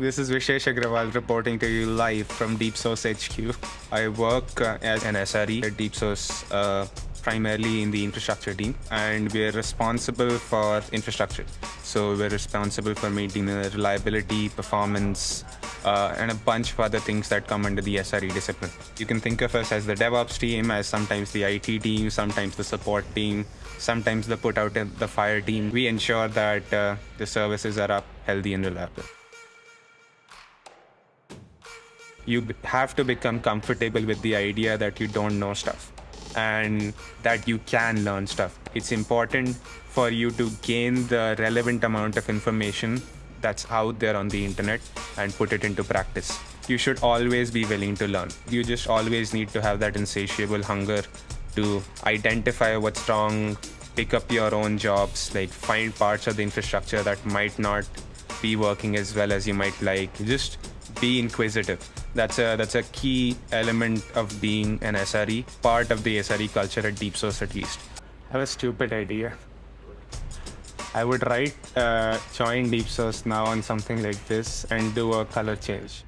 This is Vishesh Agrawal reporting to you live from DeepSource HQ. I work uh, as an SRE at DeepSource, uh, primarily in the infrastructure team, and we're responsible for infrastructure. So we're responsible for maintaining the reliability, performance, uh, and a bunch of other things that come under the SRE discipline. You can think of us as the DevOps team, as sometimes the IT team, sometimes the support team, sometimes the put out the fire team. We ensure that uh, the services are up, healthy, and reliable. You have to become comfortable with the idea that you don't know stuff and that you can learn stuff. It's important for you to gain the relevant amount of information that's out there on the internet and put it into practice. You should always be willing to learn. You just always need to have that insatiable hunger to identify what's wrong, pick up your own jobs, like find parts of the infrastructure that might not be working as well as you might like. Just be inquisitive. That's a that's a key element of being an SRE, part of the SRE culture at DeepSource at least. I have a stupid idea. I would write uh, join DeepSource now on something like this and do a color change.